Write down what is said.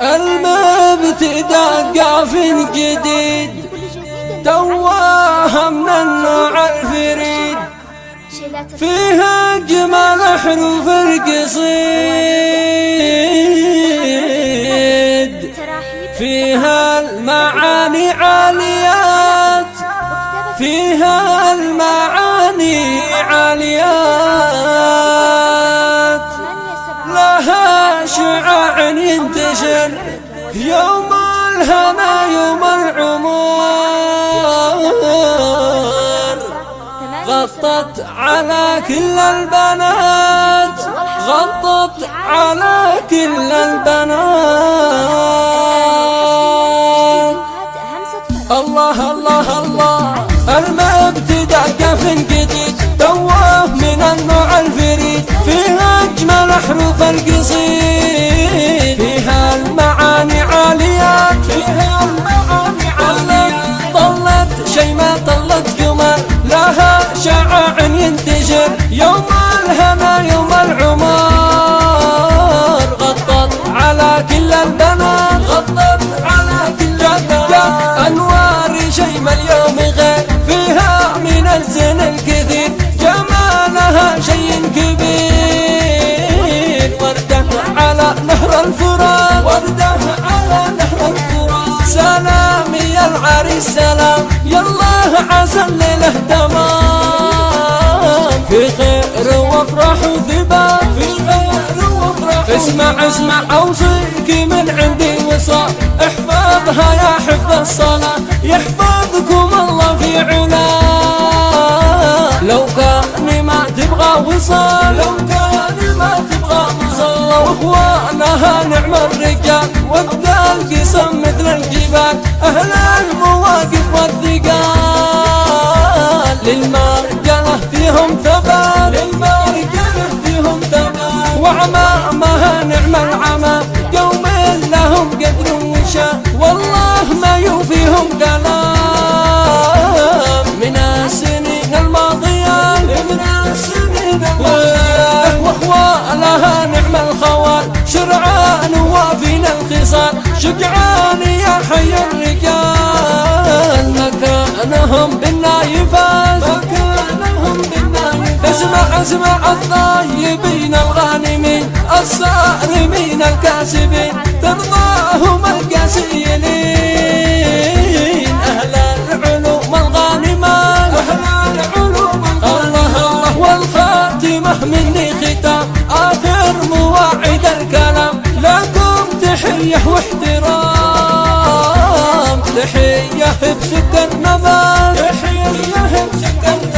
المبتدأ في جديد تواه من النوع الفريد. فيها أجمل حروف القصيد. فيها المعاني عاليات. فيها المعاني عاليات. ينتشر يوم الهنا يوم العمر. غطت على كل البنات. غطت على كل البنات. الله الله الله. المبتدع كف جديد توه من النوع الفريد. فيها أجمل حروف القصيد. الهنا يوم العمر غطت على كل البنات غطت على كل البنات أنوار شي ما اليوم غير فيها من الزين الكثير. جمالها شيء كبير. وردة على نهر الفرات. وردة على نهر الفرات. سلام يا العريس سلام يا الله عسى الليلة تمام في خير وافرح وثبات في خير وافرح اسمع اسمع أوصيك من عندي وصال احفظها يا حفظ الصلاة يحفظكم الله في علاه لو كان ما تبغى وصال لو كان ما تبغى وصال واخوانها نعم الرجال وقت القسم مثل الجبال أهل المواقف والثقال. للمرجله ثبات وعمامها نعم العمى. قوم لهم قدر وشان والله ما يوفيهم كلام من السنين الماضية من السنين الماضية. واخوالها نعم الخوال. شرعان وافين الخصال. شجعان يا حي الرجال. مكانهم بالنايفات اسمع الطيبين الغانمين الصارمين الكاسبين ترضاهم القاسيين أهل العلوم الغانمات أهل العلوم الله الله والخاتمة مني ختام آخر مواعيد الكلام. لكم تحية واحترام تحية بسكة نبات تحية بسكة نبات